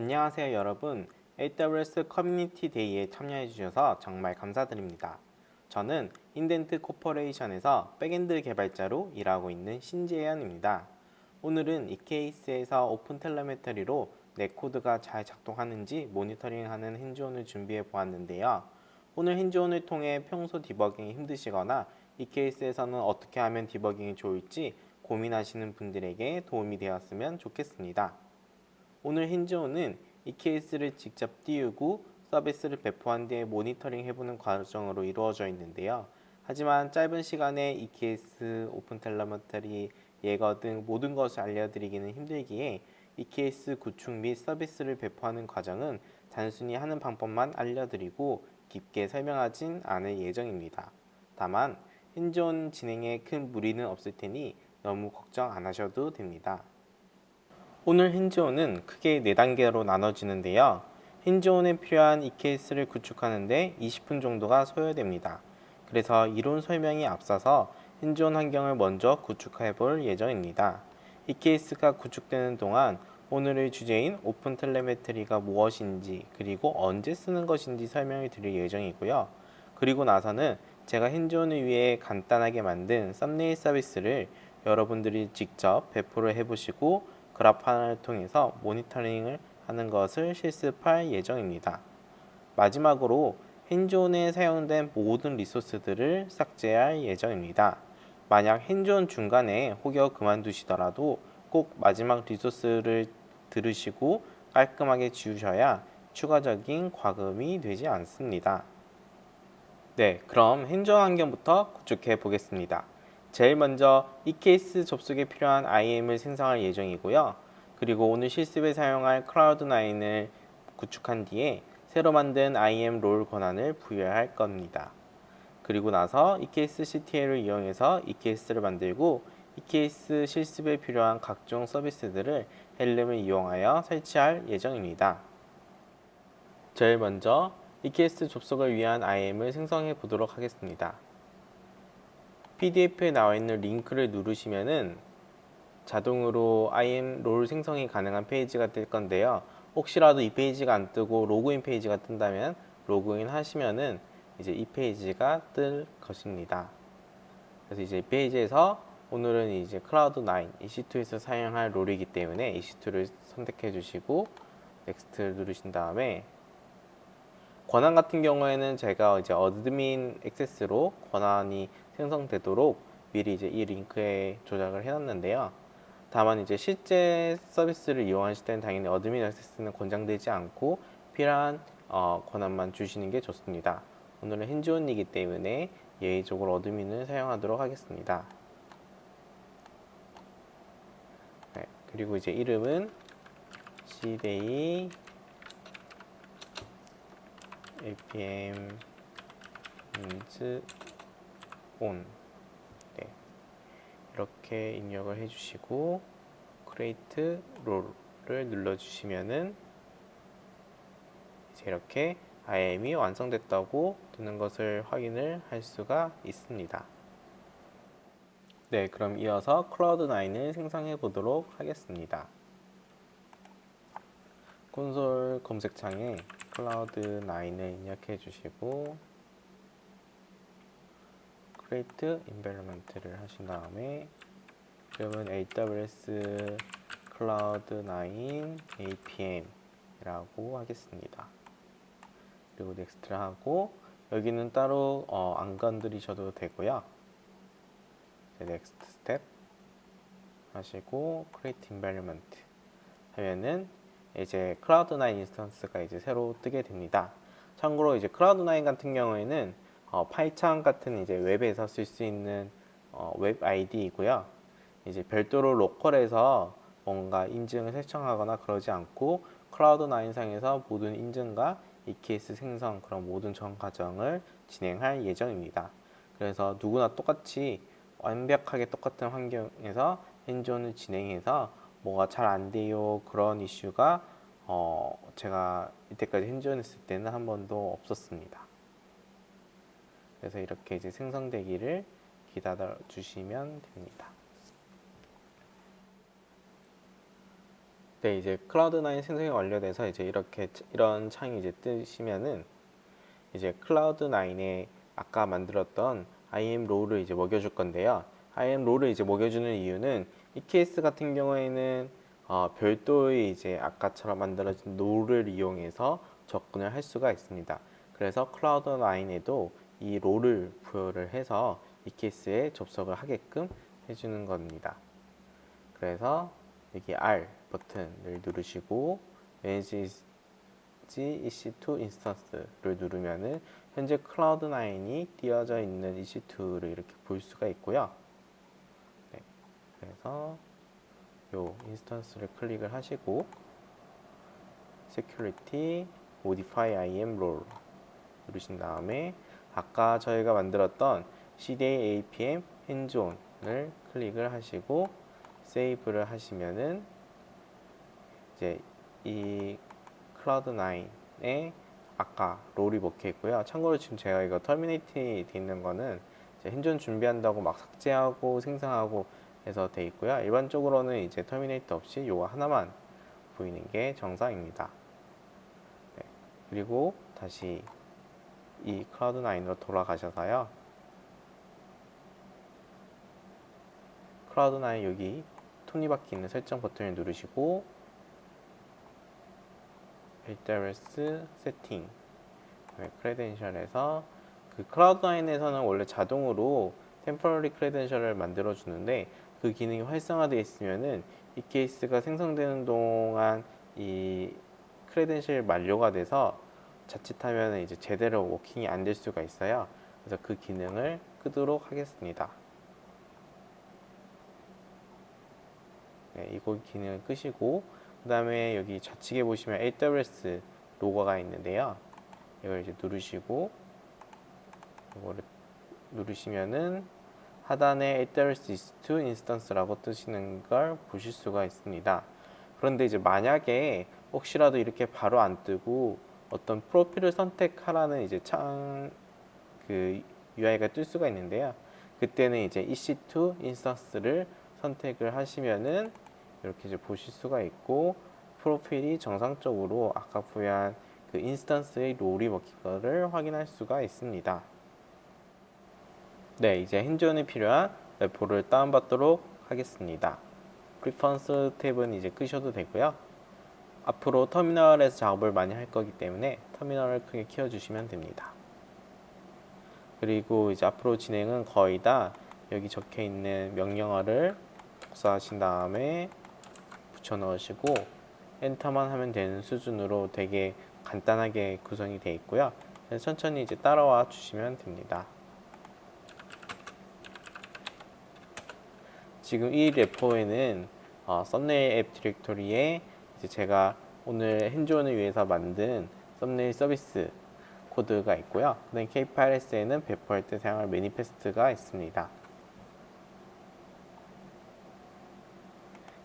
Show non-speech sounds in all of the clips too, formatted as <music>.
안녕하세요 여러분 AWS Community Day에 참여해 주셔서 정말 감사드립니다. 저는 인덴트 코퍼레이션에서 backend 개발자로 일하고 있는 신재현입니다. 오늘은 EKS에서 OpenTelemetry로 내 코드가 잘 작동하는지 모니터링하는 hands-on을 준비해 보았는데요. 오늘 hands-on을 통해 평소 디버깅이 힘드시거나 EKS에서는 어떻게 하면 디버깅이 좋을지 고민하시는 분들에게 도움이 되었으면 좋겠습니다. 오늘 hands-on은 EKS를 직접 띄우고 서비스를 배포한 뒤에 모니터링 해보는 과정으로 이루어져 있는데요. 하지만 짧은 시간에 EKS, OpenTelemetry, Jaeger 등 모든 것을 알려드리기는 힘들기에 EKS 구축 및 서비스를 배포하는 과정은 단순히 하는 방법만 알려드리고 깊게 설명하진 않을 예정입니다. 다만 hands-on 진행에 큰 무리는 없을 테니 너무 걱정 안 하셔도 됩니다. 오늘 hands-on은 크게 4단계로 나눠지는데요. hands-on에 필요한 EKS를 구축하는데 20분 정도가 소요됩니다. 그래서 이론 설명에 앞서서 hands-on 환경을 먼저 구축해 볼 예정입니다. EKS가 구축되는 동안 오늘의 주제인 OpenTelemetry가 무엇인지 그리고 언제 쓰는 것인지 설명을 드릴 예정이고요. 그리고 나서는 제가 핸즈온을 위해 간단하게 만든 썸네일 서비스를 여러분들이 직접 배포를 해보시고 그래프화를 통해서 모니터링을 하는 것을 실습할 예정입니다. 마지막으로 핸즈온에 사용된 모든 리소스들을 삭제할 예정입니다. 만약 핸즈온 중간에 혹여 그만두시더라도 꼭 마지막 리소스를 들으시고 깔끔하게 지우셔야 추가적인 과금이 되지 않습니다. 네, 그럼 핸즈온 환경부터 구축해 보겠습니다. 제일 먼저 이 케이스 접속에 필요한 IAM을 생성할 예정이고요. 그리고 오늘 실습에 사용할 클라우드9을 구축한 뒤에 새로 만든 IAM 롤 권한을 부여할 겁니다. 그리고 나서 EKS CTL을 이용해서 EKS를 만들고 EKS 실습에 필요한 각종 서비스들을 Helm을 이용하여 설치할 예정입니다. 제일 먼저 EKS 접속을 위한 IAM을 생성해 보도록 하겠습니다. PDF에 나와 있는 링크를 누르시면은 자동으로 IAM role 생성이 가능한 페이지가 뜰 건데요. 혹시라도 이 페이지가 안 뜨고 로그인 페이지가 뜬다면 로그인 하시면은 이제 이 페이지가 뜰 것입니다. 그래서 이제 이 페이지에서 오늘은 이제 Cloud9 EC2에서 사용할 role이기 때문에 EC2를 선택해 주시고 next를 누르신 다음에 권한 같은 경우에는 제가 이제 admin access로 권한이 생성되도록 미리 이제 이 링크에 조작을 해놨는데요. 다만 이제 실제 서비스를 이용하실 때는 당연히 admin access는 권장되지 않고 필요한 어, 권한만 주시는 게 좋습니다. 오늘은 핸즈온이기 때문에 예의적으로 어드민을 사용하도록 하겠습니다. 네, 그리고 이제 이름은 cday apm on 네. 이렇게 입력을 해주시고 create role를 눌러주시면은 이제 이렇게 IAM이 완성됐다고 뜨는 것을 확인을 할 수가 있습니다. 네, 그럼 이어서 클라우드9을 생성해 보도록 하겠습니다. 콘솔 검색창에 클라우드9을 입력해 주시고 create environment를 하신 다음에 이름은 AWS cloud9 apm 이라고 하겠습니다. 그리고 next를 하고 여기는 따로 어, 안 건드리셔도 되고요. next step 하시고 create environment 하면은 이제 Cloud9 instance가 이제 새로 뜨게 됩니다. 참고로 이제 Cloud9 같은 경우에는 어, 파이창 같은 이제 웹에서 쓸 수 있는 어, 웹 IDE이고요. 이제 별도로 local에서 뭔가 인증을 설정하거나 그러지 않고 Cloud9 상에서 모든 인증과 EKS 생성 그런 모든 전 과정을 진행할 예정입니다. 그래서 누구나 똑같이 완벽하게 똑같은 환경에서 hands-on을 진행해서 뭐가 잘 안 돼요 그런 이슈가 어 제가 이때까지 hands-on 했을 때는 한 번도 없었습니다. 그래서 이렇게 이제 생성되기를 기다려 주시면 됩니다. 네, 이제 클라우드9 생성이 완료돼서 이제 이렇게 이런 창이 이제 뜨시면은 이제 클라우드9에 아까 만들었던 IAM 롤을 이제 먹여줄 건데요. IAM 롤을 이제 먹여주는 이유는 이 케이스 같은 경우에는 어, 별도의 이제 아까처럼 만들어진 롤을 이용해서 접근을 할 수가 있습니다. 그래서 Cloud9에도 이 role을 부여를 해서 EKS에 접속을 하게끔 해주는 겁니다. 그래서 여기 R 버튼을 누르시고 Manage EC2 instance를 누르면은 현재 Cloud9이 띄어져 있는 EC2를 이렇게 볼 수가 있고요. 네, 그래서 요 instance를 클릭을 하시고 Security Modify IAM Role 누르신 다음에 아까 저희가 만들었던 CDA APM hands-on을 클릭을 하시고 save를 하시면은 이제 이 Cloud9에 아까 role이 먹혀 있고요. 참고로 지금 제가 이거 terminate 돼 있는 거는 hands-on 준비한다고 막 삭제하고 생성하고 해서 돼 있고요. 일반적으로는 이제 terminate 없이 요거 하나만 보이는 게 정상입니다. 네. 그리고 다시 이 Cloud9으로 돌아가셔서요. Cloud9 여기 톱니바퀴 있는 설정 버튼을 누르시고 AWS 세팅 credential에서 그 Cloud9에서는 원래 자동으로 temporary credential을 만들어 주는데 그 기능이 활성화되어 있으면은 EKS가 생성되는 동안 이 credential 만료가 돼서 자칫하면 이제 제대로 working이 안 될 수가 있어요. 그래서 그 기능을 끄도록 하겠습니다. 네, 이거 기능을 끄시고 그 다음에 여기 좌측에 보시면 AWS 로고가 있는데요. 이걸 이제 누르시고 이거를 누르시면은 하단에 AWS EC2 instance라고 뜨시는 걸 보실 수가 있습니다. 그런데 이제 만약에 혹시라도 이렇게 바로 안 뜨고 어떤 프로필을 선택하라는 이제 창 그 UI가 뜰 수가 있는데요. 그때는 이제 EC2 instance를 선택을 하시면은 이렇게 이제 보실 수가 있고 프로필이 정상적으로 아까 부여한 그 instance의 role이 먹힌 거를 확인할 수가 있습니다. 네, 이제 hands-on에 필요한 repo를 다운받도록 하겠습니다. preference 탭은 이제 끄셔도 되고요. 앞으로 터미널에서 작업을 많이 할 거기 때문에 터미널을 크게 키워주시면 됩니다. 그리고 이제 앞으로 진행은 거의 다 여기 적혀 있는 명령어를 복사하신 다음에 붙여 넣으시고 엔터만 하면 되는 수준으로 되게 간단하게 구성이 되어 있고요. 천천히 이제 따라와 주시면 됩니다. 지금 이 레포에는 어, 썸네일 앱 디렉토리에 이제 제가 오늘 핸즈온을 위해서 만든 썸네일 서비스 코드가 있고요. 그다음 K8s에는 배포할 때 사용할 manifest가 있습니다.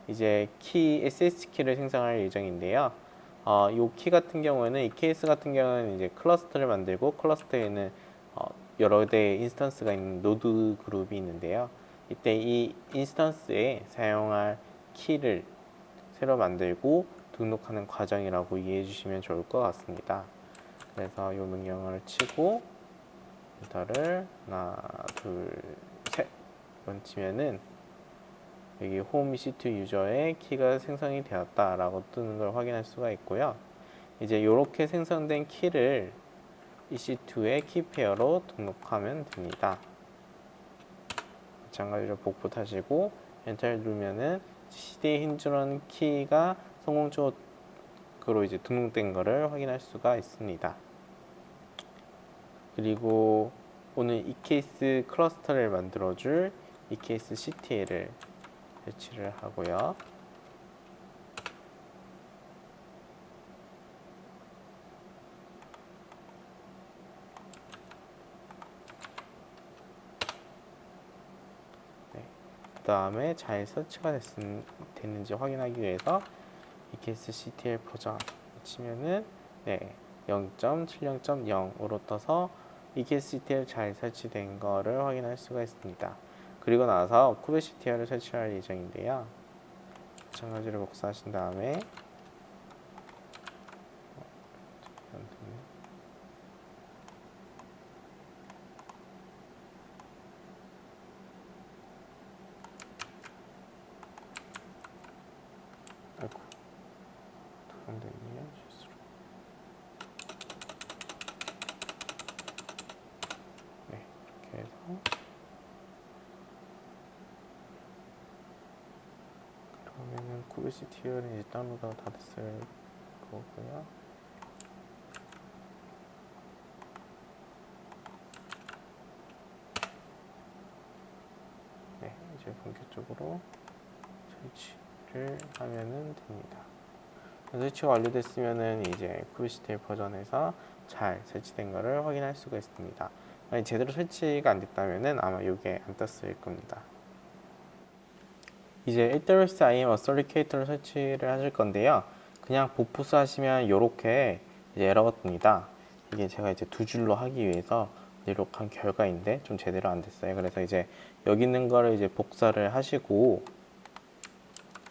이제 키 SSH 키를 생성할 예정인데요. 어, 이 키 같은 경우에는 EKS 같은 경우는 이제 cluster를 만들고 cluster에는 어, 여러 대의 instance가 있는 node 그룹이 있는데요. 이때 이 instance에 사용할 키를 새로 만들고 등록하는 과정이라고 이해해 주시면 좋을 것 같습니다. 그래서 이 명령어를 치고 enter를 하나, 둘, 셋 세 번 치면은 여기 홈 EC2 유저의 키가 생성이 되었다 라고 뜨는 걸 확인할 수가 있고요. 이제 이렇게 생성된 키를 EC2의 key pair로 등록하면 됩니다. 마찬가지로 복붙하시고 enter를 누르면은 CDA hands-on 키가 성공적으로 이제 등록된 것을 확인할 수가 있습니다. 그리고 오늘 EKS cluster를 만들어줄 eksctl을 배치를 하고요. 다음에 잘 설치가 됐, 됐는지 확인하기 위해서 EKSCTL 버전 치면은 네, 0.70.0으로 떠서 EKSCTL 잘 설치된 거를 확인할 수가 있습니다. 그리고 나서 쿠베시티아를 설치할 예정인데요. 마찬가지로 복사하신 다음에 어, 안 되네. 아이고 두번 됐네요 실수로 네 이렇게 해서 그러면은 쿠비시 티어는 이제 다운로드가 다 됐을 거고요 네 이제 본격적으로 설치를 하면은 됩니다. 설치가 완료됐으면은 이제 쿠비시텔 버전에서 잘 설치된 것을 확인할 수가 있습니다. 만약 제대로 설치가 안 됐다면은 아마 이게 안 떴을 겁니다. 이제 AWS IAM 어설리케이터를 설치를 하실 건데요. 그냥 복부스 하시면 이렇게 에러가 뜹니다. 이게 제가 이제 두 줄로 하기 위해서 이렇게 한 결과인데 좀 제대로 안 됐어요. 그래서 이제 여기 있는 거를 이제 복사를 하시고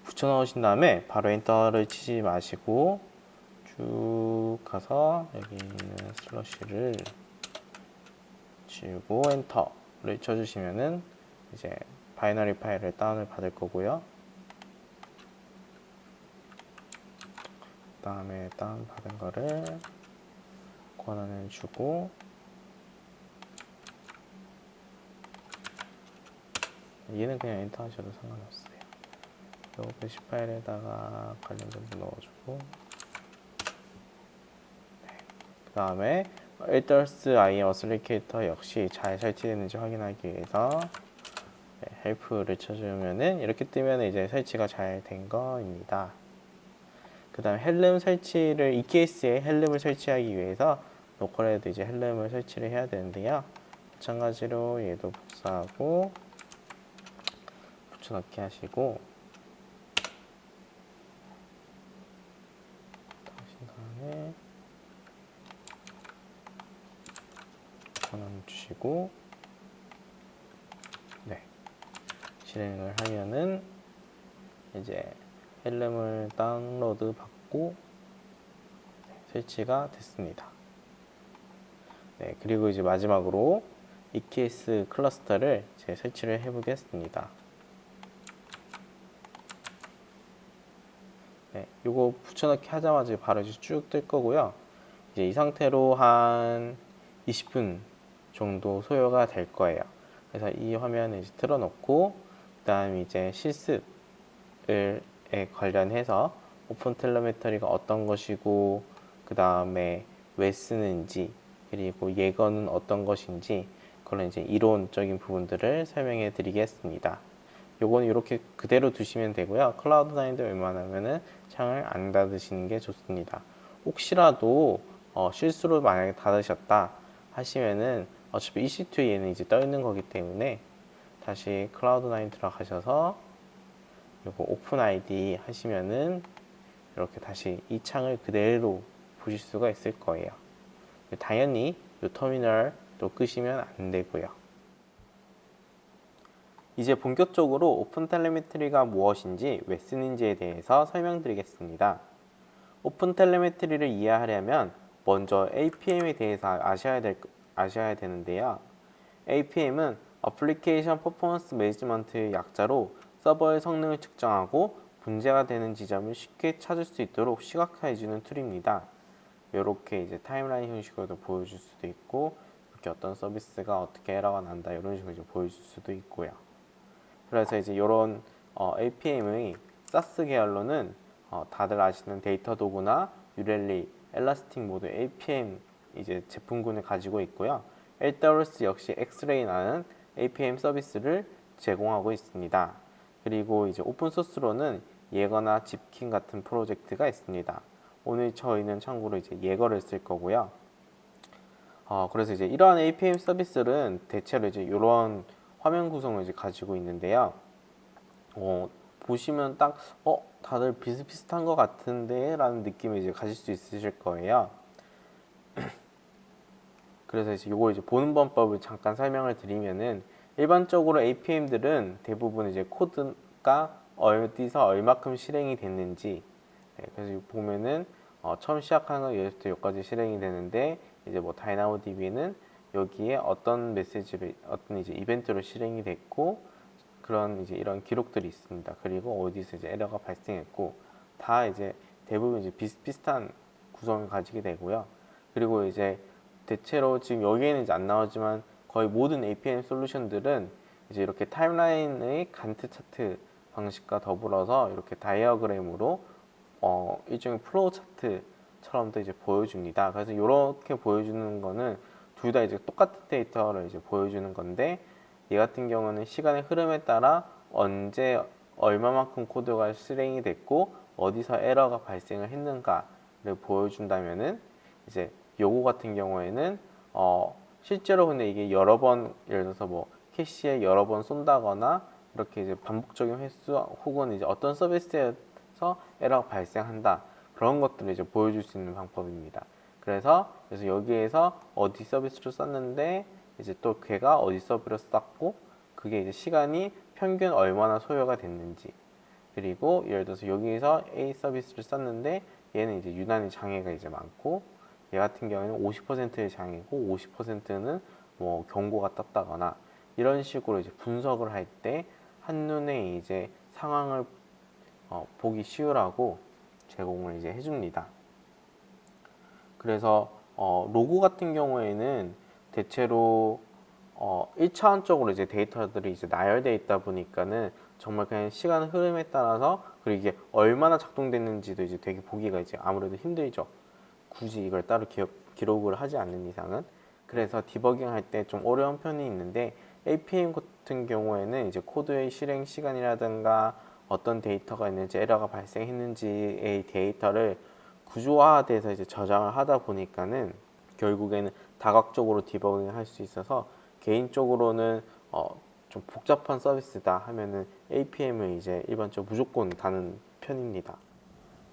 붙여 넣으신 다음에 바로 enter를 치지 마시고 쭉 가서 여기 있는 슬래시를 지우고 enter를 쳐주시면은 이제 binary 파일을 다운을 받을 거고요. 그 다음에 다운 받은 거를 권한을 주고 얘는 그냥 엔터 하셔도 상관없어요. 요 bash 파일에다가 관련 정보 넣어주고 네. 그 다음에 에더스 IM 어슬리케이터 역시 잘 설치되는지 확인하기 위해서 네, help를 쳐주면은 이렇게 뜨면 이제 설치가 잘 된 거입니다. 그 다음 헬름 설치를 이 케이스에 헬름을 설치하기 위해서 로컬에도 이제 헬름을 설치를 해야 되는데요. 마찬가지로 얘도 복사하고 붙여넣기 하시고 하신 다음에 권한 주시고 네 실행을 하면은 이제 헬름을 다운로드 받고 네, 설치가 됐습니다. 네 그리고 이제 마지막으로 EKS 클러스터를 제 설치를 해보겠습니다. 네, 요거 붙여넣기 하자마자 바로 쭉 뜰 거고요. 이제 이 상태로 한 20분 정도 소요가 될 거예요. 그래서 이 화면을 이제 틀어놓고 그 다음 이제 실습에 관련해서 오픈 텔레메터리가 어떤 것이고 그 다음에 왜 쓰는지 그리고 예거는 어떤 것인지 그런 이제 이론적인 부분들을 설명해 드리겠습니다. 요건 이렇게 그대로 두시면 되고요. 클라우드 나인도 웬만하면은 창을 안 닫으시는 게 좋습니다. 혹시라도 어, 실수로 만약에 닫으셨다 하시면은 어차피 EC2에 얘는 이제 떠 있는 거기 때문에 다시 Cloud9 들어가셔서 요거 Open IDE 하시면은 이렇게 다시 이 창을 그대로 보실 수가 있을 거예요. 당연히 이 터미널 또 끄시면 안 되고요. 이제 본격적으로 OpenTelemetry가 무엇인지 왜 쓰는지에 대해서 설명드리겠습니다. OpenTelemetry를 이해하려면 먼저 APM에 대해서 아셔야, 될, 아셔야 되는데요. APM은 application performance management의 약자로 서버의 성능을 측정하고 문제가 되는 지점을 쉽게 찾을 수 있도록 시각화해주는 툴입니다. 이렇게 이제 timeline 형식으로도 보여줄 수도 있고 이렇게 어떤 서비스가 어떻게 에러가 난다 이런 식으로 이제 보여줄 수도 있고요. 그래서 이제 이런 어, APM의 SaaS 계열로는 어, 다들 아시는 Datadog이나 New Relic, Elastic 모두 APM 이제 제품군을 가지고 있고요. AWS 역시 X-Ray라는 APM 서비스를 제공하고 있습니다. 그리고 이제 open source로는 Jaeger나 Zipkin 같은 프로젝트가 있습니다. 오늘 저희는 참고로 이제 Jaeger를 쓸 거고요. 어, 그래서 이제 이러한 APM 서비스는 대체로 이제 이런 화면 구성을 이제 가지고 있는데요. 어, 보시면 딱, 어, 다들 비슷비슷한 것 같은데? 라는 느낌을 이제 가질 수 있으실 거예요. <clears throat> 그래서 이제 요거 이제 보는 방법을 잠깐 설명을 드리면은 일반적으로 APM들은 대부분 이제 코드가 어디서 얼마큼 실행이 됐는지 네, 그래서 보면은 어, 처음 시작하는 거 여기서부터 여기까지 실행이 되는데 이제 뭐 다이나모DB는 여기에 어떤 메시지를 어떤 이제 이벤트로 실행이 됐고 그런 이제 이런 기록들이 있습니다. 그리고 어디서 이제 에러가 발생했고 다 이제 대부분 이제 비슷비슷한 구성을 가지게 되고요. 그리고 이제 대체로 지금 여기에는 이제 안 나오지만 거의 모든 APM 솔루션들은 이제 이렇게 타임라인의 간트 차트 방식과 더불어서 이렇게 다이어그램으로 어, 일종의 플로우 차트처럼도 이제 보여줍니다. 그래서 이렇게 보여주는 거는 둘 다 이제 똑같은 데이터를 이제 보여주는 건데 얘 같은 경우는 시간의 흐름에 따라 언제 얼마만큼 코드가 실행이 됐고 어디서 에러가 발생을 했는가를 보여준다면은 이제 요거 같은 경우에는 어 실제로 근데 이게 여러 번 예를 들어서 뭐 캐시에 여러 번 쏜다거나 이렇게 이제 반복적인 횟수 혹은 이제 어떤 서비스에서 에러가 발생한다 그런 것들을 이제 보여줄 수 있는 방법입니다. 그래서 그래서 여기에서 어디 서비스를 썼는데 이제 또 걔가 어디 서비스를 썼고 그게 이제 시간이 평균 얼마나 소요가 됐는지 그리고 예를 들어서 여기에서 A 서비스를 썼는데 얘는 이제 유난히 장애가 이제 많고 얘 같은 경우에는 50%의 장애고 50%는 뭐 경고가 떴다거나 이런 식으로 이제 분석을 할 때 한눈에 이제 상황을 어, 보기 쉬우라고 제공을 이제 해줍니다. 그래서 어, 로고 같은 경우에는 대체로 어, 1차원적으로 이제 데이터들이 이제 나열되어 있다 보니까는 정말 그냥 시간 흐름에 따라서 그리고 이게 얼마나 작동됐는지도 이제 되게 보기가 이제 아무래도 힘들죠. 굳이 이걸 따로 기억, 기록을 하지 않는 이상은 그래서 디버깅 할 때 좀 어려운 편이 있는데 APM 같은 경우에는 이제 코드의 실행 시간이라든가 어떤 데이터가 있는지 에러가 발생했는지의 데이터를 구조화돼서 이제 저장을 하다 보니까는 결국에는 다각적으로 디버깅을 할 수 있어서 개인적으로는 어, 좀 복잡한 서비스다 하면은 APM을 이제 일반적으로 무조건 다는 편입니다.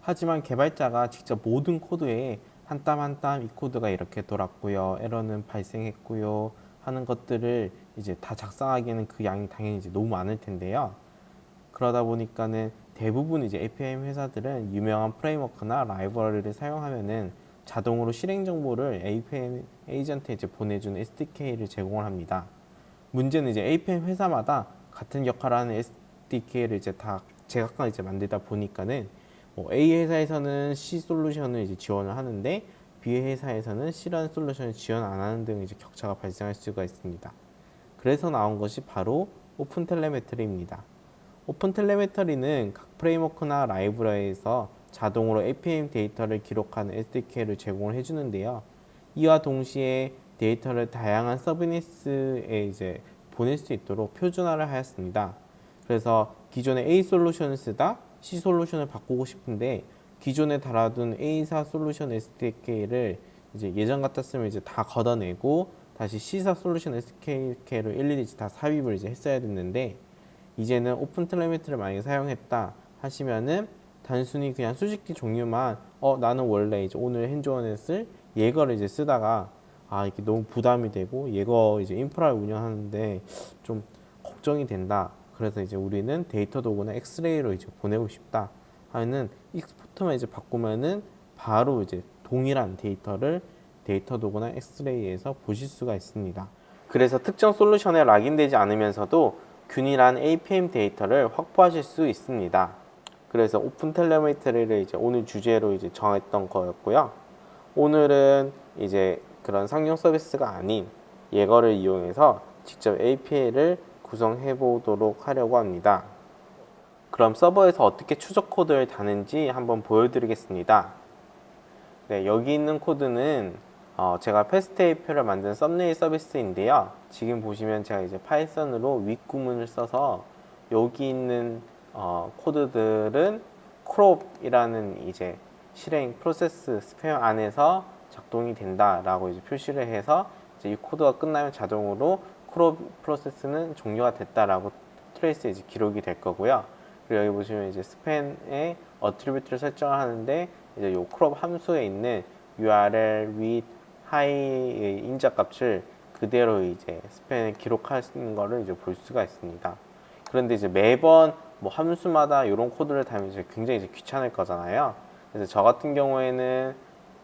하지만 개발자가 직접 모든 코드에 한 땀 한 땀 이 코드가 이렇게 돌았고요. 에러는 발생했고요. 하는 것들을 이제 다 작성하기에는 그 양이 당연히 이제 너무 많을 텐데요. 그러다 보니까는 대부분 이제 APM 회사들은 유명한 프레임워크나 라이브러리를 사용하면은 자동으로 실행 정보를 APM 에이전트에 이제 보내주는 SDK를 제공을 합니다. 문제는 이제 APM 회사마다 같은 역할을 하는 SDK를 이제 다 제각각 이제 만들다 보니까는 뭐 A 회사에서는 C 솔루션을 이제 지원을 하는데 B 회사에서는 C라는 솔루션을 지원 안 하는 등 이제 격차가 발생할 수가 있습니다. 그래서 나온 것이 바로 OpenTelemetry입니다. OpenTelemetry는 각 framework나 라이브러리에서 자동으로 APM 데이터를 기록하는 SDK를 제공을 해주는데요. 이와 동시에 데이터를 다양한 서비스에 이제 보낼 수 있도록 표준화를 하였습니다. 그래서 기존에 A 솔루션을 쓰다 C 솔루션을 바꾸고 싶은데 기존에 달아둔 A사 솔루션 SDK를 이제 예전 같았으면 이제 다 걷어내고 다시 C사 솔루션 SDK로 일일이 다 삽입을 이제 했어야 됐는데 이제는 오픈 텔레메트를 만약에 사용했다 하시면은 단순히 그냥 수직기 종류만 어 나는 원래 이제 오늘 핸즈온에 쓸 예거를 이제 쓰다가 아 이게 너무 부담이 되고 예거 이제 인프라를 운영하는데 좀 걱정이 된다. 그래서 이제 우리는 Datadog이나 X-Ray로 이제 보내고 싶다 하는 export만 이제 바꾸면은 바로 이제 동일한 데이터를 Datadog이나 X-Ray에서 보실 수가 있습니다. 그래서 특정 솔루션에 lock-in되지 않으면서도 균일한 APM 데이터를 확보하실 수 있습니다. 그래서 OpenTelemetry를 이제 오늘 주제로 이제 정했던 거였고요. 오늘은 이제 그런 상용 서비스가 아닌 Jaeger를 이용해서 직접 APM을 구성해 보도록 하려고 합니다. 그럼 서버에서 어떻게 추적 코드를 다는지 한번 보여드리겠습니다. 네, 여기 있는 코드는 어, 제가 API를 만든 썸네일 서비스인데요. 지금 보시면 제가 이제 Python으로 with 구문을 써서 여기 있는 어, 코드들은 crop이라는 이제 실행 프로세스 span 안에서 작동이 된다 라고 이제 표시를 해서 이제 이 코드가 끝나면 자동으로 crop 프로세스는 종료가 됐다 라고 trace에 이제 기록이 될 거고요. 그리고 여기 보시면 이제 span에 attribute를 설정을 하는데 이제 요 crop 함수에 있는 URL, width, height의 인자 값을 그대로 이제 span에 기록하는 거를 이제 볼 수가 있습니다. 그런데 이제 매번 뭐 함수마다 이런 코드를 달면 이제 굉장히 이제 귀찮을 거잖아요. 그래서 저 같은 경우에는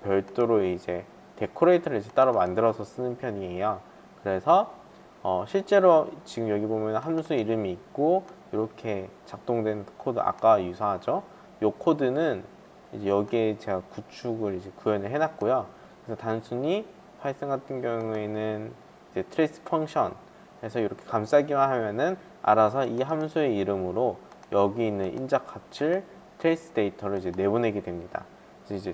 별도로 이제 decorator를 이제 따로 만들어서 쓰는 편이에요. 그래서 어, 실제로 지금 여기 보면 함수 이름이 있고 이렇게 작동된 코드 아까 유사하죠. 이 코드는 이제 여기에 제가 구축을 이제 구현을 해놨고요. 그래서 단순히 Python 같은 경우에는 이제 trace function 해서 이렇게 감싸기만 하면은 알아서 이 함수의 이름으로 여기 있는 인자 값을 trace 데이터를 이제 내보내게 됩니다. 이제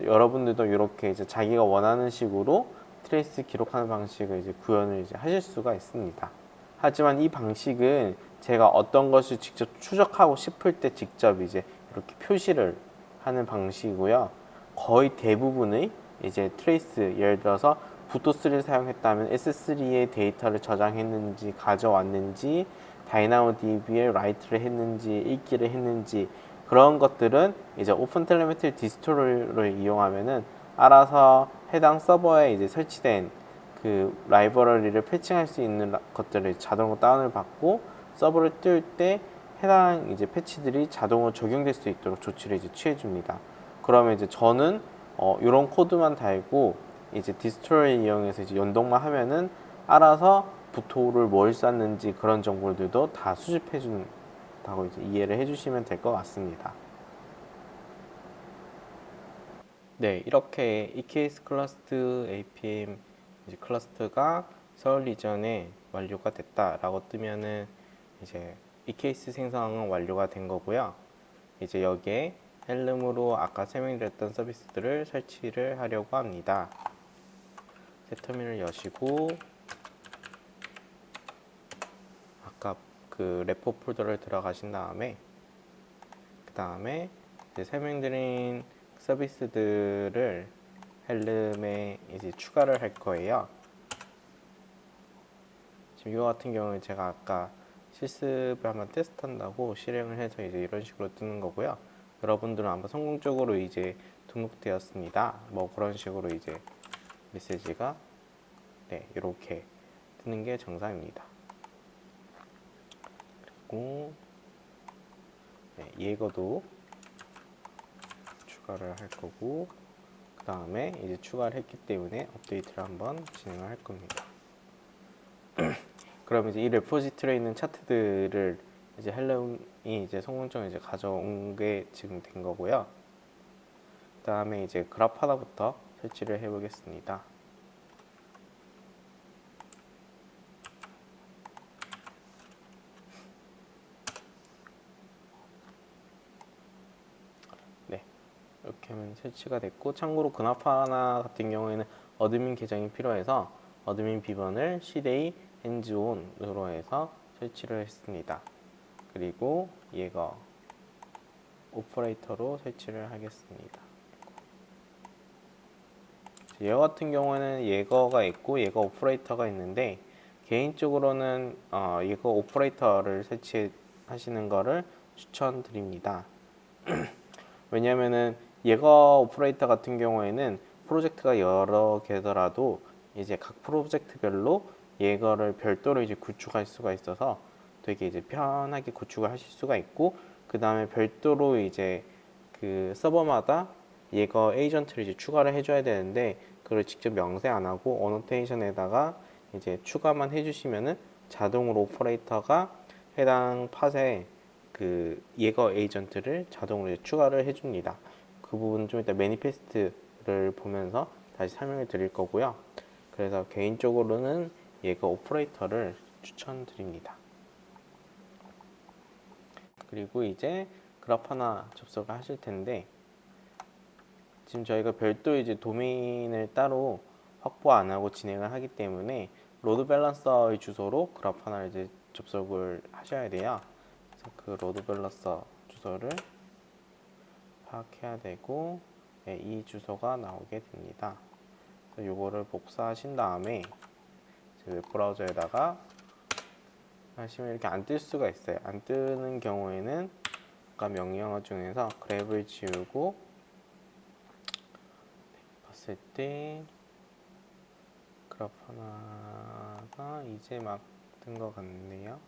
여러분들도 이렇게 이제 자기가 원하는 식으로 trace 기록하는 방식을 이제 구현을 이제 하실 수가 있습니다. 하지만 이 방식은 제가 어떤 것을 직접 추적하고 싶을 때 직접 이제 이렇게 표시를 하는 방식이고요. 거의 대부분의 이제 trace 예를 들어서 boto3를 사용했다면 S3의 데이터를 저장했는지 가져왔는지 DynamoDB에 write를 했는지 읽기를 했는지 그런 것들은 이제 OpenTelemetry distro를 이용하면은 알아서 해당 서버에 이제 설치된 그 라이브러리를 patching할 수 있는 것들을 자동으로 다운을 받고 서버를 띄울 때 해당 이제 패치들이 자동으로 적용될 수 있도록 조치를 이제 취해 줍니다. 그러면 이제 저는 어, 이런 코드만 달고 이제 distro를 이용해서 이제 연동만 하면은 알아서 boto로 뭘 쐈는지 그런 정보들도 다 수집해 준다고 이제 이해를 해주시면 될 것 같습니다. 네, 이렇게 EKS 클러스트 APM 이제 클러스터가 서울 region에 완료가 됐다라고 뜨면은 이제 EKS 생성은 완료가 된 거고요. 이제 여기에 Helm으로 아까 설명드렸던 서비스들을 설치를 하려고 합니다. 새 터미널 여시고 아까 그 repo 폴더를 들어가신 다음에 그 다음에 설명드린 서비스들을 Helm에 이제 추가를 할 거예요. 지금 이거 같은 경우는 제가 아까 실습을 한번 테스트한다고 실행을 해서 이제 이런 식으로 뜨는 거고요. 여러분들은 한번 성공적으로 이제 등록되었습니다. 뭐 그런 식으로 이제 메시지가 네 이렇게 뜨는 게 정상입니다. 그리고 네, 예거도 추가를 할 거고 그 다음에 이제 추가를 했기 때문에 업데이트를 한번 진행을 할 겁니다. <clears throat> 그럼 이제 이 레포지트리에 있는 차트들을 이제 헬름이 이제 성공적으로 이제 가져온 게 지금 된 거고요. 그 다음에 이제 하나부터 설치를 해보겠습니다. 네, 이렇게 하면 설치가 됐고 참고로 그나파나 같은 경우에는 admin 계정이 필요해서 admin 비번을 cday handson으로 해서 설치를 했습니다. 그리고 Jaeger operator로 설치를 하겠습니다. 얘 같은 경우는 Jaeger가 있고 Jaeger operator가 있는데 개인적으로는 어, Jaeger operator를 설치하시는 것을 추천드립니다. <clears throat> 왜냐면은 Jaeger operator 같은 경우에는 프로젝트가 여러 개더라도 이제 각 프로젝트별로 Jaeger를 별도로 이제 구축할 수가 있어서 되게 이제 편하게 구축을 하실 수가 있고 그 다음에 별도로 이제 그 서버마다 얘거 에이전트를 이제 추가를 해줘야 되는데 그걸 직접 명세 안 하고 annotation에다가 이제 추가만 해주시면은 자동으로 operator가 해당 pod에 그 예거 에이전트를 자동으로 추가를 해줍니다. 그 부분 좀 이따 manifest를 보면서 다시 설명을 드릴 거고요. 그래서 개인적으로는 Jaeger operator를 추천드립니다. 그리고 이제 Grafana 접속을 하실 텐데 지금 저희가 별도 이제 도메인을 따로 확보 안 하고 진행을 하기 때문에 load balancer의 주소로 Grafana를 이제 접속을 하셔야 돼요. 그래서 그 load balancer 주소를 파악해야 되고 네, 이 주소가 나오게 됩니다. 이거를 복사하신 다음에 웹 브라우저에다가 하시면 이렇게 안 뜰 수가 있어요. 안 뜨는 경우에는 아까 명령어 중에서 grep을 지우고 봤을 때 Grafana가 이제 막 뜬 것 같네요.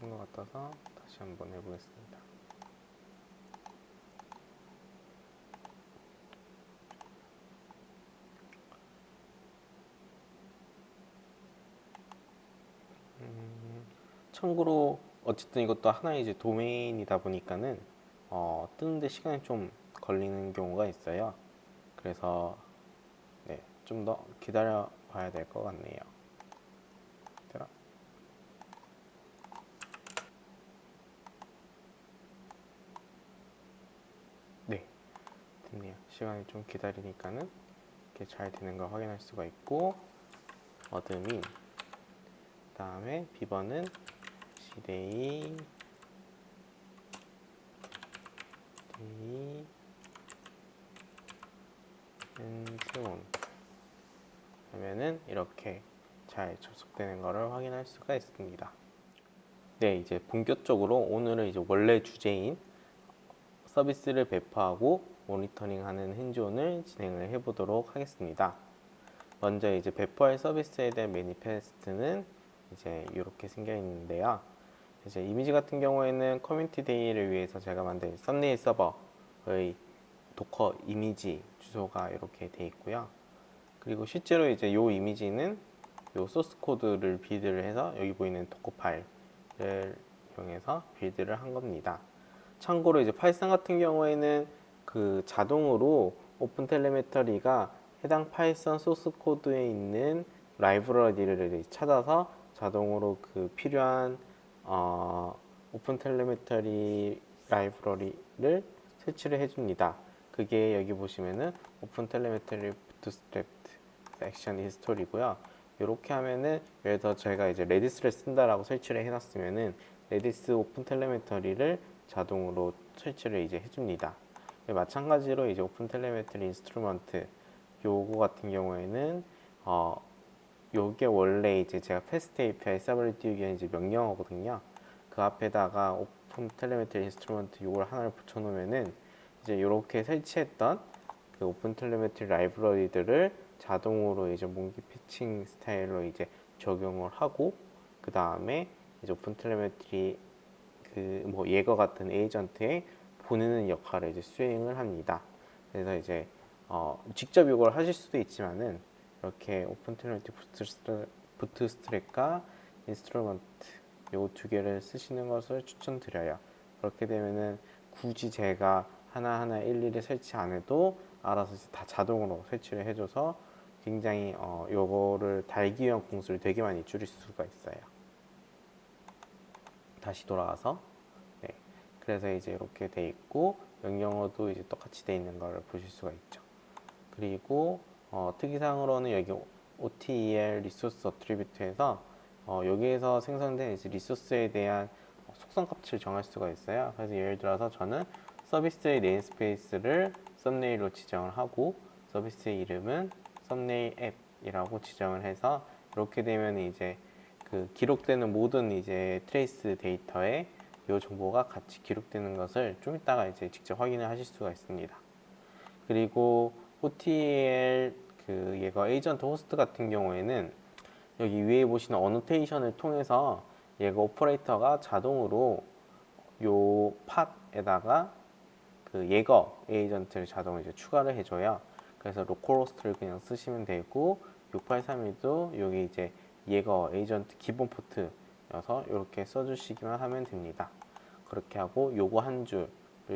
뜬것 같아서 다시 한번 해보겠습니다. 음, 참고로 어쨌든 이것도 하나의 이제 도메인이다 보니까는 어, 뜨는데 시간이 좀 걸리는 경우가 있어요. 그래서 네, 좀 더 기다려 봐야 될 것 같네요. 네, 됐네요. 시간이 좀 기다리니까는 이렇게 잘 되는 걸 확인할 수가 있고 admin 그 다음에 비번은 cday 데이 handson 하면은 이렇게 잘 접속되는 것을 확인할 수가 있습니다. 네, 이제 본격적으로 오늘은 이제 원래 주제인 서비스를 배포하고 모니터링하는 hands-on을 진행을 해보도록 하겠습니다. 먼저 이제 배포할 서비스에 대한 manifest는 이제 이렇게 생겨 있는데요. 이제 이미지 같은 경우에는 Community Day를 위해서 제가 만든 썸네일 서버의 Docker 이미지 주소가 이렇게 돼 있고요. 그리고 실제로 이제 이 이미지는 이 소스 코드를 빌드를 해서 여기 보이는 Dockerfile을 이용해서 빌드를 한 겁니다. 참고로 이제 Python 같은 경우에는 그 자동으로 OpenTelemetry가 해당 Python 소스 코드에 있는 라이브러리를 찾아서 자동으로 그 필요한 어, OpenTelemetry 라이브러리를 설치를 해줍니다. 그게 여기 보시면은 OpenTelemetry bootstrap action install이고요. 이렇게 하면은 예를 들어 저희가 이제 Redis를 쓴다라고 설치를 해놨으면은 Redis OpenTelemetry를 자동으로 설치를 이제 해줍니다. 마찬가지로 이제 OpenTelemetry instrument 요거 같은 경우에는 어 요게 원래 이제 제가 FastAPI 서버를 띄우기 위한 이제 명령어거든요. 그 앞에다가 OpenTelemetry instrument 요걸 하나를 붙여 놓으면은 이제 이렇게 설치했던 그 OpenTelemetry 라이브러리들을 자동으로 이제 monkey patching 스타일로 이제 적용을 하고 그 다음에 이제 OpenTelemetry 그 뭐 Jaeger 같은 agent에 보내는 역할을 이제 수행을 합니다. 그래서 이제 어 직접 이걸 하실 수도 있지만은 이렇게 OpenTelemetry bootstrap과 instrument 요 두 개를 쓰시는 것을 추천드려요. 그렇게 되면은 굳이 제가 하나하나 일일이 설치 안 해도 알아서 다 자동으로 설치를 해줘서 굉장히 어, 요거를 달기 위한 공수를 되게 많이 줄일 수가 있어요. 다시 돌아와서 네. 그래서 이제 이렇게 돼 있고 명령어도 이제 똑같이 돼 있는 걸 보실 수가 있죠. 그리고 어, 특이사항으로는 여기 OTEL resource attribute에서 어, 여기에서 생성된 리소스에 대한 속성 값을 정할 수가 있어요. 그래서 예를 들어서 저는 서비스의 namespace를 thumbnail로 지정을 하고 서비스의 이름은 thumbnail app이라고 지정을 해서 이렇게 되면 이제 그 기록되는 모든 이제 trace 데이터에 이 정보가 같이 기록되는 것을 좀 이따가 이제 직접 확인을 하실 수가 있습니다. 그리고 OTEL 그 Jaeger agent host 같은 경우에는 여기 위에 보시는 annotation을 통해서 Jaeger operator가 자동으로 요 pod에다가 그 Jaeger agent를 자동으로 이제 추가를 해줘요. 그래서 localhost를 그냥 쓰시면 되고 6831도 여기 이제 예거 에이전트 기본 포트여서 이렇게 써주시기만 하면 됩니다. 그렇게 하고 요거 한 줄을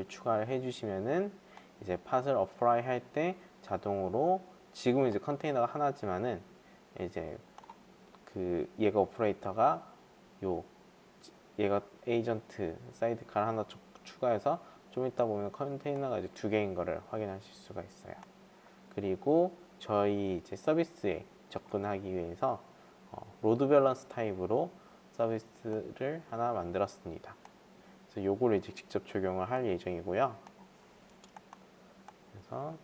추가를 해주시면은 이제 Pod을 apply 할 때 자동으로 지금 이제 컨테이너가 하나지만은 이제 그 얘가 오퍼레이터가 요 얘가 에이전트 사이드카를 하나 추가해서 좀 이따 보면 컨테이너가 이제 두 개인 거를 확인하실 수가 있어요. 그리고 저희 이제 서비스에 접근하기 위해서 어, load balance 타입으로 서비스를 하나 만들었습니다. 그래서 요거를 이제 직접 적용을 할 예정이고요. 그래서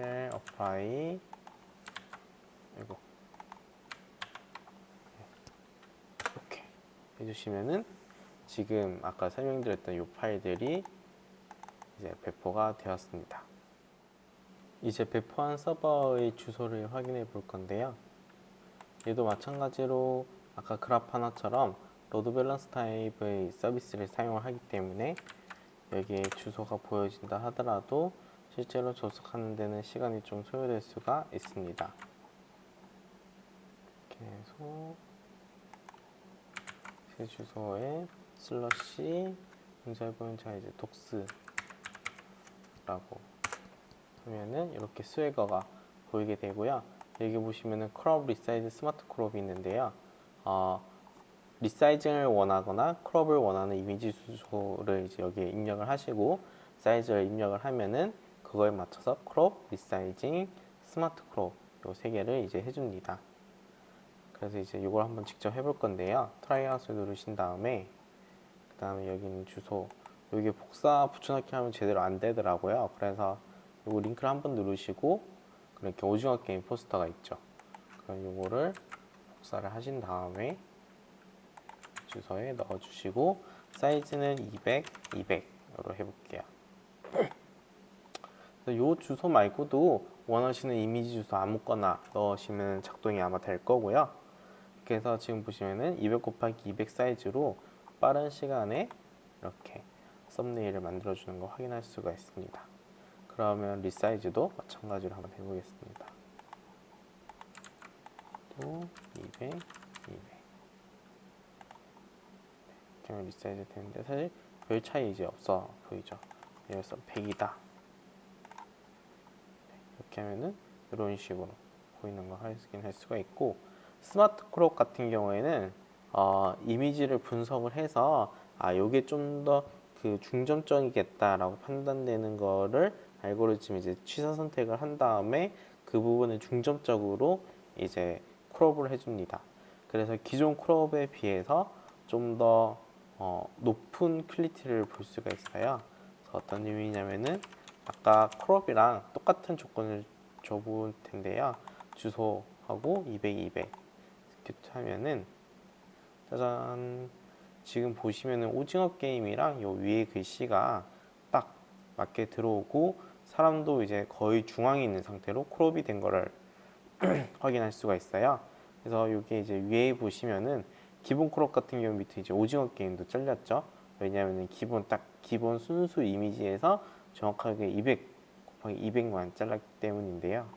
kubectl apply 이거 이렇게 해주시면은 지금 아까 설명드렸던 이 파일들이 이제 배포가 되었습니다. 이제 배포한 서버의 주소를 확인해 볼 건데요. 얘도 마찬가지로 아까 Grafana처럼 load balance 타입의 서비스를 사용을 하기 때문에 여기에 주소가 보여진다 하더라도 실제로 접속하는 데는 시간이 좀 소요될 수가 있습니다. 해서 제 주소에 slash 문자에 보면 자 이제 docs라고 하면은 이렇게 스웨거가 보이게 되고요. 여기 보시면은 crop resize smart crop이 있는데요. 어, resizing을 원하거나 crop을 원하는 이미지 주소를 이제 여기에 입력을 하시고 사이즈를 입력을 하면은 그거에 맞춰서 crop, resizing, smart crop 요 세 개를 이제 해줍니다. 그래서 이제 이걸 한번 직접 해볼 건데요. try it out을 누르신 다음에 그 다음에 여기 있는 주소 여기 복사 붙여넣기 하면 제대로 안 되더라고요. 그래서 요거 링크를 한번 누르시고 그렇게 오징어 게임 포스터가 있죠. 그럼 요거를 복사를 하신 다음에 주소에 넣어주시고 사이즈는 200, 200으로 해볼게요. 요 주소 말고도 원하시는 이미지 주소 아무거나 넣으시면 작동이 아마 될 거고요. 그래서 지금 보시면은 200 곱하기 200 사이즈로 빠른 시간에 이렇게 thumbnail을 만들어 주는 거 확인할 수가 있습니다. 그러면 resize도 마찬가지로 한번 해보겠습니다. 또 200, 200. 이렇게 하면 resize 되는데 사실 별 차이 이제 없어 보이죠? 여기서 100이다. 이렇게 하면은 이런 식으로 보이는 거 확인 할 수가 있고 smart crop 같은 경우에는 어, 이미지를 분석을 해서 아 요게 좀 더 그 중점적이겠다라고 판단되는 거를 알고리즘 이제 취사 선택을 한 다음에 그 부분을 중점적으로 이제 crop을 해줍니다. 그래서 기존 crop에 비해서 좀더 어, 높은 퀄리티를 볼 수가 있어요. 그래서 어떤 의미냐면은 아까 crop이랑 똑같은 조건을 줘볼 텐데요. 주소하고 200, 200 이렇게 하면은 짜잔 지금 보시면은 오징어 게임이랑 요 위에 글씨가 딱 맞게 들어오고 사람도 이제 거의 중앙에 있는 상태로 crop이 된 거를 <clears throat> 확인할 수가 있어요. 그래서 여기 이제 위에 보시면은 기본 crop 같은 경우 밑에 이제 오징어 게임도 잘렸죠. 왜냐하면 기본 딱 기본 순수 이미지에서 정확하게 200 곱하기 200만 잘랐기 때문인데요.